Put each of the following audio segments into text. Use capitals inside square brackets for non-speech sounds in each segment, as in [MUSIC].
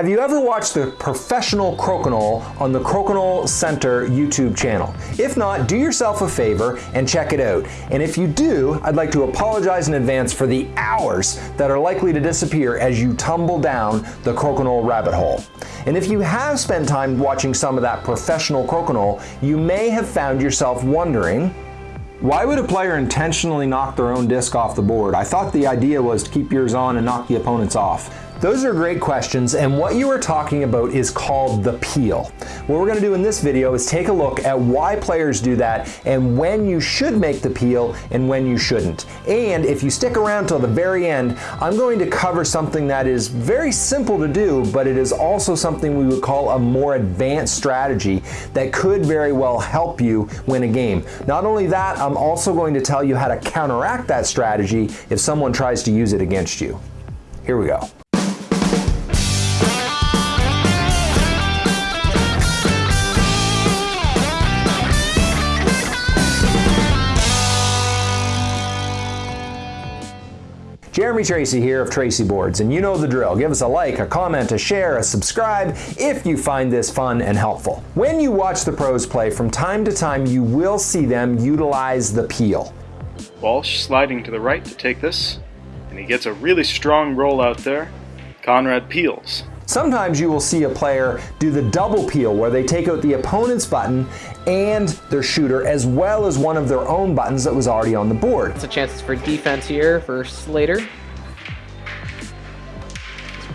Have you ever watched the Professional Crokinole on the Crokinole Center YouTube channel? If not, do yourself a favor and check it out. And if you do, I'd like to apologize in advance for the hours that are likely to disappear as you tumble down the crokinole rabbit hole. And if you have spent time watching some of that professional crokinole, you may have found yourself wondering, why would a player intentionally knock their own disc off the board? I thought the idea was to keep yours on and knock the opponent's off. Those are great questions and what you are talking about is called the peel. What we're going to do in this video is take a look at why players do that and when you should make the peel and when you shouldn't. And if you stick around till the very end, I'm going to cover something that is very simple to do, but it is also something we would call a more advanced strategy that could very well help you win a game. Not only that, I'm also going to tell you how to counteract that strategy if someone tries to use it against you. Here we go. Jeremy Tracey here of Tracey Boards, and you know the drill. Give us a like, a comment, a share, a subscribe if you find this fun and helpful. When you watch the pros play, from time to time you will see them utilize the peel. Walsh sliding to the right to take this, and he gets a really strong roll out there. Conrad peels. Sometimes you will see a player do the double peel where they take out the opponent's button and their shooter as well as one of their own buttons that was already on the board. It's a chance for defense here for Slater. It's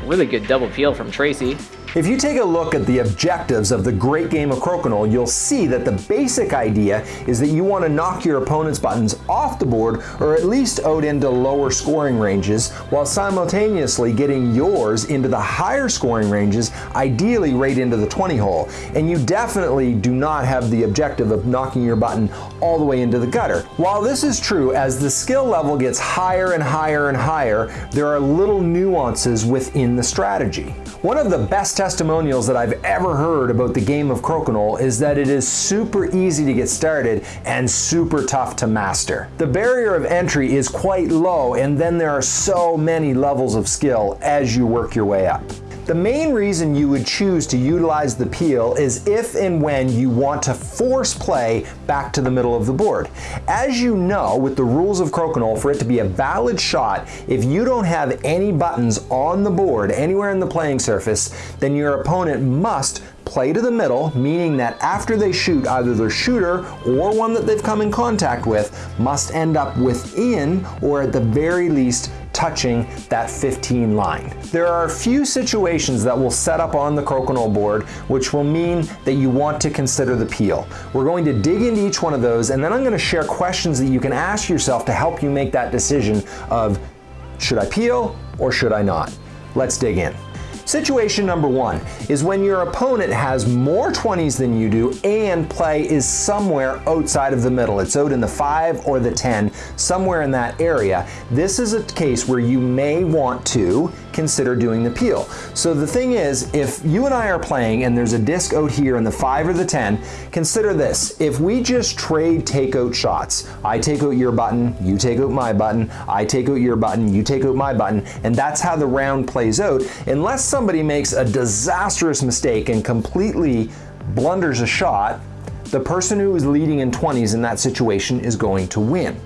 Really good double peel from Tracey. If you take a look at the objectives of the great game of Crokinole, you'll see that the basic idea is that you want to knock your opponent's buttons off the board or at least out into lower scoring ranges while simultaneously getting yours into the higher scoring ranges, ideally right into the 20 hole. And you definitely do not have the objective of knocking your button all the way into the gutter. While this is true, as the skill level gets higher and higher and higher, there are little nuances within the strategy. One of the best testimonials that I've ever heard about the game of Crokinole is that it is super easy to get started and super tough to master. The barrier of entry is quite low and then there are so many levels of skill as you work your way up. The main reason you would choose to utilize the peel is if and when you want to force play back to the middle of the board. As you know, with the rules of Crokinole, for it to be a valid shot, if you don't have any buttons on the board anywhere in the playing surface, then your opponent must play to the middle, meaning that after they shoot, either their shooter or one that they've come in contact with must end up within or at the very least touching that 15 line. There are a few situations that will set up on the crokinole board which will mean that you want to consider the peel. We're going to dig into each one of those and then I'm going to share questions that you can ask yourself to help you make that decision of should I peel or should I not? Let's dig in. Situation number one is when your opponent has more 20s than you do and play is somewhere outside of the middle. It's out in the 5 or the 10, somewhere in that area. This is a case where you may want to consider doing the peel. So the thing is, if you and I are playing and there's a disc out here in the 5 or the 10, consider this. If we just trade takeout shots, I take out your button, you take out my button, I take out your button, you take out my button, and that's how the round plays out, unless somebody makes a disastrous mistake and completely blunders a shot, the person who is leading in 20s in that situation is going to win.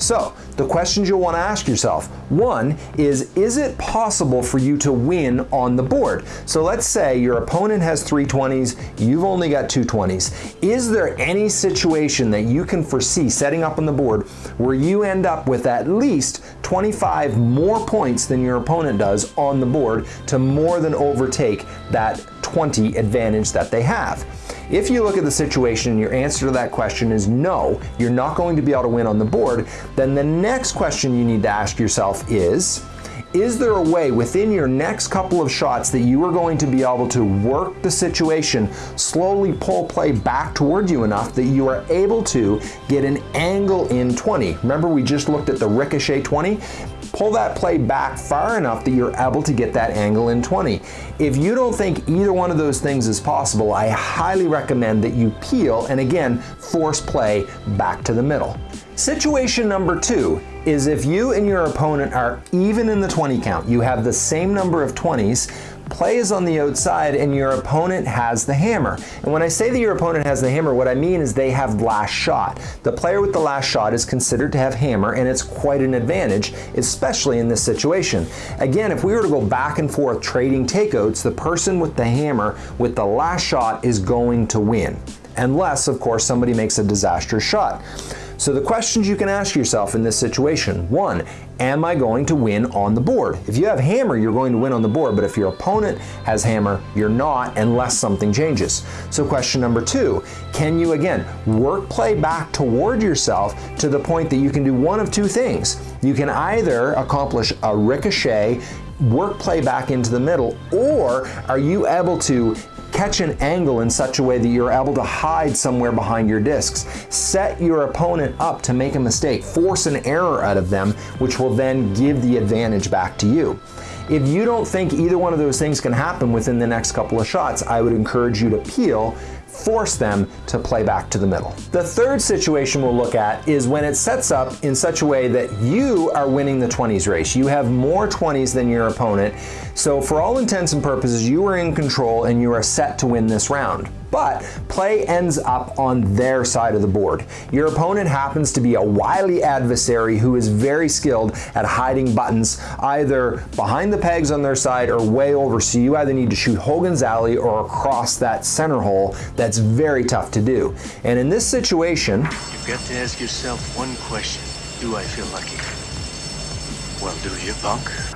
So the questions you'll want to ask yourself, one is, is it possible for you to win on the board? So let's say your opponent has 320s, you've only got 220s. Is there any situation that you can foresee setting up on the board where you end up with at least 25 more points than your opponent does on the board to more than overtake that 20 advantage that they have? If you look at the situation and your answer to that question is no, you're not going to be able to win on the board, then the next question you need to ask yourself is, is there a way within your next couple of shots that you are going to be able to work the situation, slowly pull play back toward you enough that you are able to get an angle in 20? Remember we just looked at the ricochet 20? pull that play back far enough that you're able to get that angle in 20. If you don't think either one of those things is possible, I highly recommend that you peel and again, force play back to the middle. Situation number two is if you and your opponent are even in the 20 count, you have the same number of 20s, play is on the outside and your opponent has the hammer. And when I say that your opponent has the hammer, what I mean is they have last shot. The player with the last shot is considered to have hammer and it's quite an advantage, especially in this situation. Again, if we were to go back and forth trading takeouts, the person with the hammer with the last shot is going to win. Unless, of course, somebody makes a disastrous shot. So the questions you can ask yourself in this situation, one, am I going to win on the board? If you have hammer, you're going to win on the board, but if your opponent has hammer, you're not unless something changes. So question number two, can you again work play back toward yourself to the point that you can do one of two things? You can either accomplish a ricochet work play back into the middle, or are you able to catch an angle in such a way that you're able to hide somewhere behind your discs. Set your opponent up to make a mistake, force an error out of them, which will then give the advantage back to you. If you don't think either one of those things can happen within the next couple of shots, I would encourage you to peel force them to play back to the middle. The third situation we'll look at is when it sets up in such a way that you are winning the 20s race. You have more 20s than your opponent, so for all intents and purposes, you are in control and you are set to win this round but play ends up on their side of the board. Your opponent happens to be a wily adversary who is very skilled at hiding buttons either behind the pegs on their side or way over, so you either need to shoot Hogan's Alley or across that center hole that's very tough to do. And in this situation, you've got to ask yourself one question. Do I feel lucky? Well, do you?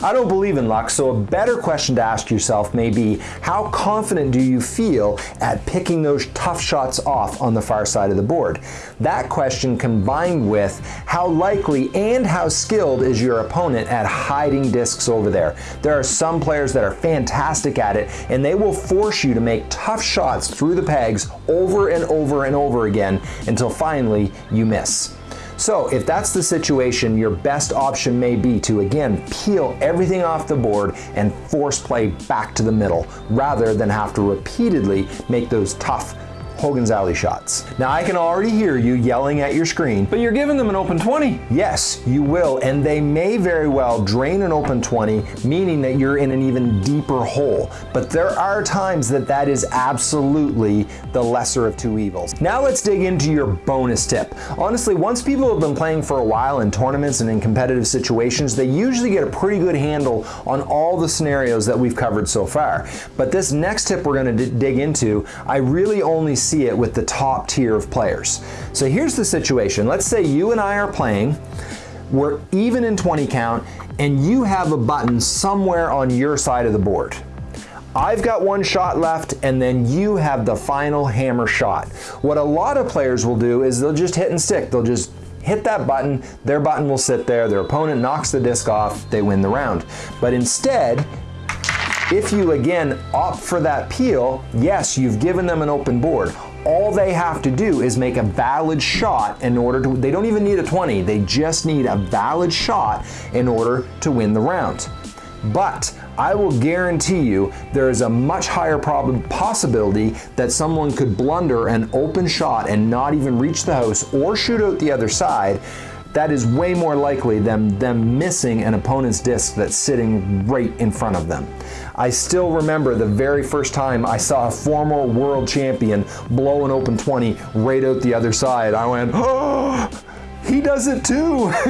I don't believe in luck, so a better question to ask yourself may be, how confident do you feel at picking those tough shots off on the far side of the board? That question combined with how likely and how skilled is your opponent at hiding discs over there. There are some players that are fantastic at it, and they will force you to make tough shots through the pegs over and over and over again until finally you miss. So if that's the situation, your best option may be to again peel everything off the board and force play back to the middle rather than have to repeatedly make those tough Hogan's Alley shots. Now I can already hear you yelling at your screen, but you're giving them an open 20. Yes, you will, and they may very well drain an open 20, meaning that you're in an even deeper hole. But there are times that that is absolutely the lesser of two evils. Now let's dig into your bonus tip. Honestly, once people have been playing for a while in tournaments and in competitive situations, they usually get a pretty good handle on all the scenarios that we've covered so far. But this next tip we're gonna dig into, I really only see it with the top tier of players. So here's the situation. Let's say you and I are playing, we're even in 20 count, and you have a button somewhere on your side of the board. I've got one shot left and then you have the final hammer shot. What a lot of players will do is they'll just hit and stick. They'll just hit that button, their button will sit there, their opponent knocks the disc off, they win the round. But instead, if you again opt for that peel, yes, you've given them an open board. All they have to do is make a valid shot in order to, they don't even need a 20, they just need a valid shot in order to win the round. But I will guarantee you there is a much higher possibility that someone could blunder an open shot and not even reach the house or shoot out the other side that is way more likely than them missing an opponent's disc that's sitting right in front of them. I still remember the very first time I saw a former world champion blow an open 20 right out the other side. I went, [GASPS] oh! He does it too. [LAUGHS]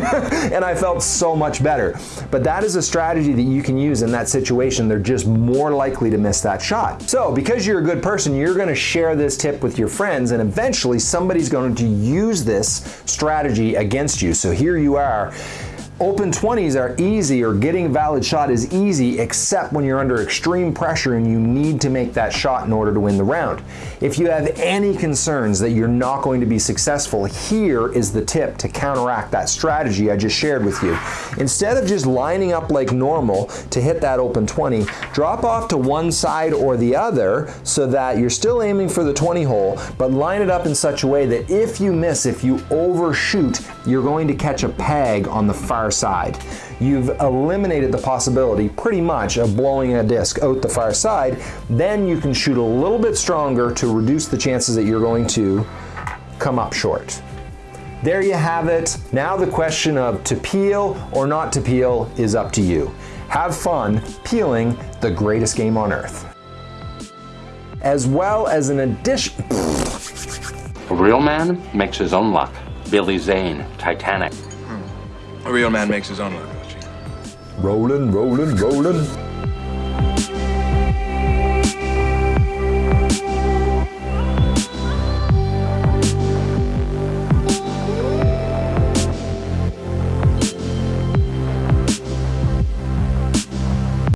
and I felt so much better. But that is a strategy that you can use in that situation. They're just more likely to miss that shot. So because you're a good person, you're gonna share this tip with your friends and eventually somebody's going to use this strategy against you. So here you are Open 20s are easy or getting a valid shot is easy except when you're under extreme pressure and you need to make that shot in order to win the round. If you have any concerns that you're not going to be successful, here is the tip to counteract that strategy I just shared with you. Instead of just lining up like normal to hit that open 20, drop off to one side or the other so that you're still aiming for the 20 hole, but line it up in such a way that if you miss, if you overshoot, you're going to catch a peg on the far fire side. You've eliminated the possibility pretty much of blowing a disc out the fire side. Then you can shoot a little bit stronger to reduce the chances that you're going to come up short. There you have it. Now the question of to peel or not to peel is up to you. Have fun peeling the greatest game on earth. As well as an addition. A real man makes his own luck. Billy Zane, Titanic. A real man makes his own luck, Rolling, rolling, rolling.